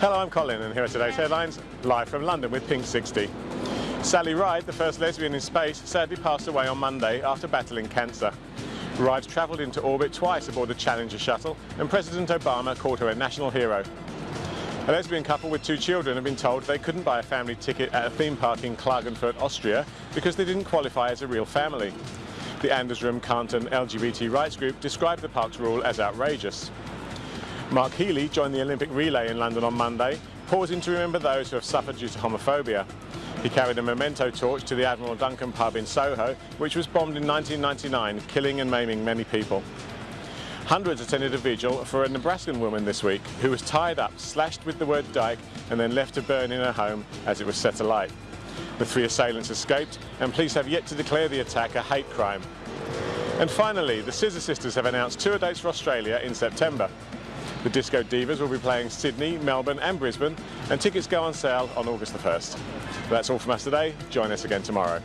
Hello, I'm Colin and here are today's headlines, live from London with Pink 60. Sally Ride, the first lesbian in space, sadly passed away on Monday after battling cancer. Ride travelled into orbit twice aboard the Challenger shuttle and President Obama called her a national hero. A lesbian couple with two children have been told they couldn't buy a family ticket at a theme park in Klagenfurt, Austria because they didn't qualify as a real family. The Andersrum Canton LGBT rights group described the park's rule as outrageous. Mark Healy joined the Olympic relay in London on Monday, pausing to remember those who have suffered due to homophobia. He carried a memento torch to the Admiral Duncan pub in Soho, which was bombed in 1999, killing and maiming many people. Hundreds attended a vigil for a Nebraskan woman this week who was tied up, slashed with the word dyke, and then left to burn in her home as it was set alight. The three assailants escaped, and police have yet to declare the attack a hate crime. And finally, the Scissor Sisters have announced tour dates for Australia in September. The Disco Divas will be playing Sydney, Melbourne and Brisbane and tickets go on sale on August the 1st. That's all from us today. Join us again tomorrow.